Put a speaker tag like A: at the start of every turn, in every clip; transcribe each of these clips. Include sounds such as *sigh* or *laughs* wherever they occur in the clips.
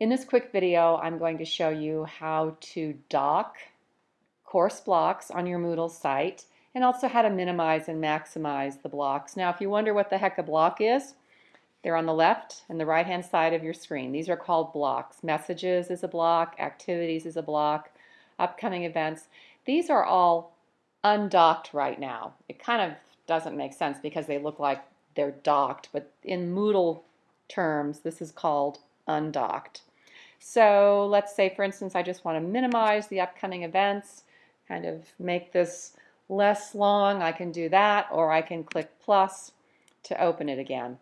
A: In this quick video, I'm going to show you how to dock course blocks on your Moodle site and also how to minimize and maximize the blocks. Now, if you wonder what the heck a block is, they're on the left and the right hand side of your screen. These are called blocks. Messages is a block, activities is a block, upcoming events. These are all undocked right now. It kind of doesn't make sense because they look like they're docked, but in Moodle terms, this is called undocked. So let's say, for instance, I just want to minimize the upcoming events, kind of make this less long. I can do that, or I can click plus to open it again.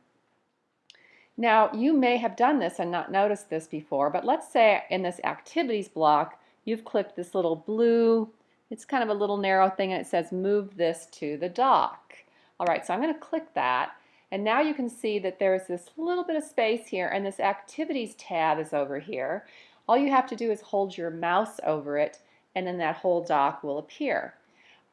A: Now, you may have done this and not noticed this before, but let's say in this activities block, you've clicked this little blue, it's kind of a little narrow thing, and it says move this to the dock. All right, so I'm going to click that, and now you can see that there's this little bit of space here and this activities tab is over here. All you have to do is hold your mouse over it and then that whole dock will appear.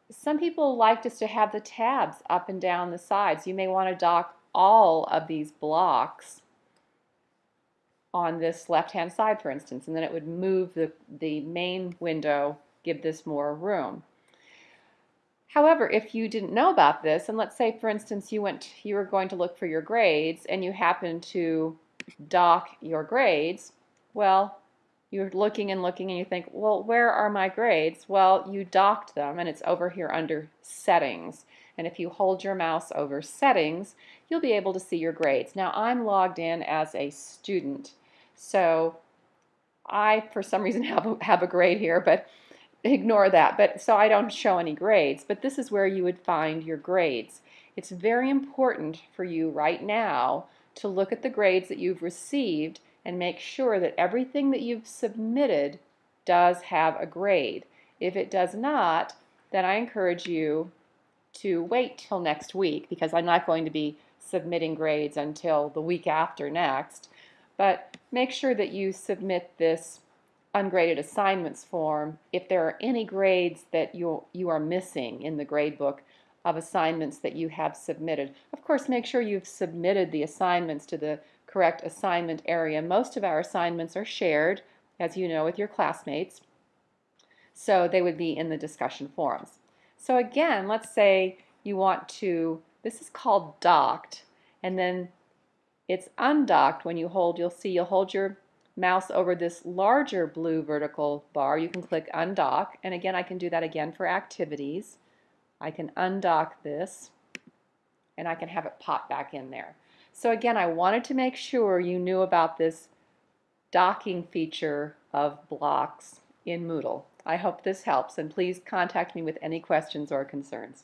A: Some people like just to have the tabs up and down the sides. You may want to dock all of these blocks on this left hand side for instance and then it would move the, the main window, give this more room. However, if you didn't know about this, and let's say, for instance, you went, you were going to look for your grades, and you happen to dock your grades, well, you're looking and looking, and you think, well, where are my grades? Well, you docked them, and it's over here under Settings. And if you hold your mouse over Settings, you'll be able to see your grades. Now, I'm logged in as a student, so I, for some reason, *laughs* have a, have a grade here, but ignore that. But so I don't show any grades, but this is where you would find your grades. It's very important for you right now to look at the grades that you've received and make sure that everything that you've submitted does have a grade. If it does not, then I encourage you to wait till next week because I'm not going to be submitting grades until the week after next. But make sure that you submit this ungraded assignments form if there are any grades that you, you are missing in the grade book of assignments that you have submitted. Of course, make sure you've submitted the assignments to the correct assignment area. Most of our assignments are shared, as you know, with your classmates, so they would be in the discussion forums. So again, let's say you want to, this is called docked, and then it's undocked when you hold, you'll see you'll hold your mouse over this larger blue vertical bar, you can click undock. And again, I can do that again for activities. I can undock this and I can have it pop back in there. So again, I wanted to make sure you knew about this docking feature of blocks in Moodle. I hope this helps and please contact me with any questions or concerns.